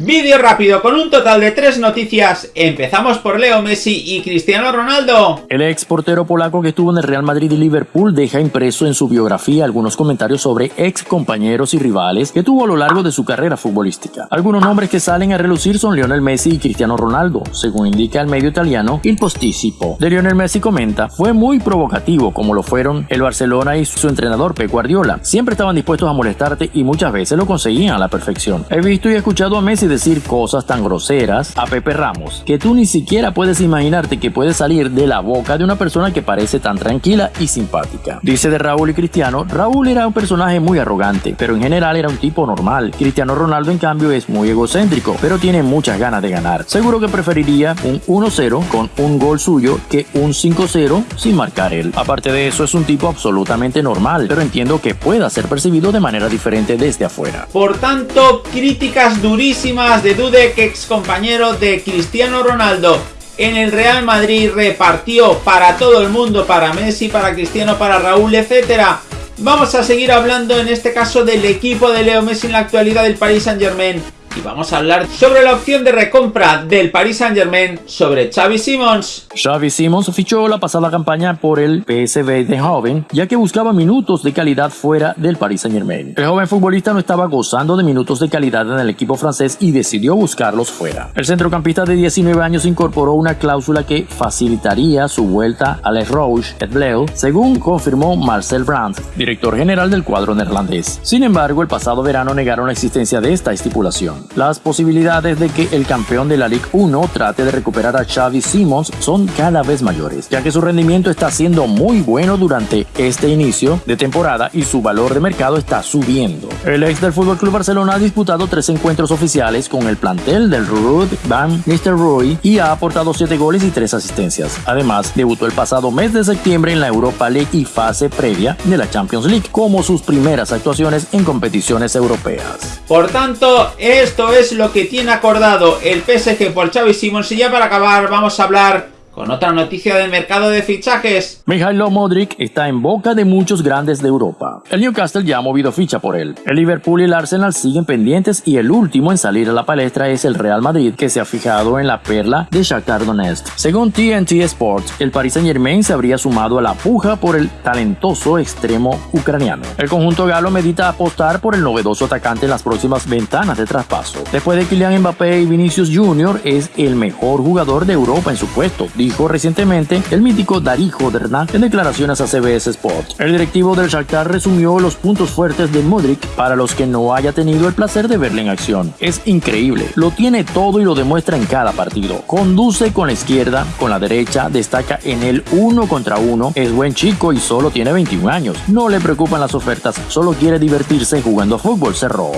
Vídeo rápido con un total de tres noticias. Empezamos por Leo Messi y Cristiano Ronaldo. El ex portero polaco que estuvo en el Real Madrid y Liverpool deja impreso en su biografía algunos comentarios sobre ex compañeros y rivales que tuvo a lo largo de su carrera futbolística. Algunos nombres que salen a relucir son Lionel Messi y Cristiano Ronaldo, según indica el medio italiano Il Posticipo. De Lionel Messi comenta, fue muy provocativo como lo fueron el Barcelona y su entrenador Pep Guardiola. Siempre estaban dispuestos a molestarte y muchas veces lo conseguían a la perfección. He visto y escuchado a Messi decir cosas tan groseras a Pepe Ramos que tú ni siquiera puedes imaginarte que puede salir de la boca de una persona que parece tan tranquila y simpática. Dice de Raúl y Cristiano, Raúl era un personaje muy arrogante, pero en general era un tipo normal. Cristiano Ronaldo en cambio es muy egocéntrico, pero tiene muchas ganas de ganar. Seguro que preferiría un 1-0 con un gol suyo que un 5-0 sin marcar él. Aparte de eso es un tipo absolutamente normal, pero entiendo que pueda ser percibido de manera diferente desde afuera. Por tanto, críticas durísimas de Dudek, ex compañero de Cristiano Ronaldo en el Real Madrid, repartió para todo el mundo, para Messi, para Cristiano, para Raúl, etcétera. Vamos a seguir hablando en este caso del equipo de Leo Messi en la actualidad del Paris Saint Germain y vamos a hablar sobre la opción de recompra del Paris Saint Germain sobre Xavi Simons. Xavi Simons fichó la pasada campaña por el PSV de joven, ya que buscaba minutos de calidad fuera del Paris Saint Germain. El joven futbolista no estaba gozando de minutos de calidad en el equipo francés y decidió buscarlos fuera. El centrocampista de 19 años incorporó una cláusula que facilitaría su vuelta al Rouge et Bleu, según confirmó Marcel Brandt, director general del cuadro neerlandés. Sin embargo, el pasado verano negaron la existencia de esta estipulación. Las posibilidades de que el campeón de la Ligue 1 trate de recuperar a Xavi Simons son cada vez mayores, ya que su rendimiento está siendo muy bueno durante este inicio de temporada y su valor de mercado está subiendo. El ex del FC Barcelona ha disputado tres encuentros oficiales con el plantel del Ruud Van Nistelrooy y ha aportado 7 goles y 3 asistencias. Además, debutó el pasado mes de septiembre en la Europa League y fase previa de la Champions League como sus primeras actuaciones en competiciones europeas. Por tanto, esto es lo que tiene acordado el PSG por Xavi Simons. Y ya para acabar vamos a hablar con otra noticia del mercado de fichajes. Mijailo Modric está en boca de muchos grandes de Europa. El Newcastle ya ha movido ficha por él. El Liverpool y el Arsenal siguen pendientes y el último en salir a la palestra es el Real Madrid, que se ha fijado en la perla de Shakhtar Donetsk. Según TNT Sports, el Paris Saint-Germain se habría sumado a la puja por el talentoso extremo ucraniano. El conjunto galo medita apostar por el novedoso atacante en las próximas ventanas de traspaso. Después de Kylian Mbappé y Vinicius Jr. es el mejor jugador de Europa en su puesto, dijo recientemente el mítico Darijo Dernat en declaraciones a CBS Sport. El directivo del Shakhtar resumió los puntos fuertes de Modric para los que no haya tenido el placer de verle en acción. Es increíble, lo tiene todo y lo demuestra en cada partido. Conduce con la izquierda, con la derecha, destaca en el uno contra uno, es buen chico y solo tiene 21 años. No le preocupan las ofertas, solo quiere divertirse jugando fútbol, cerró.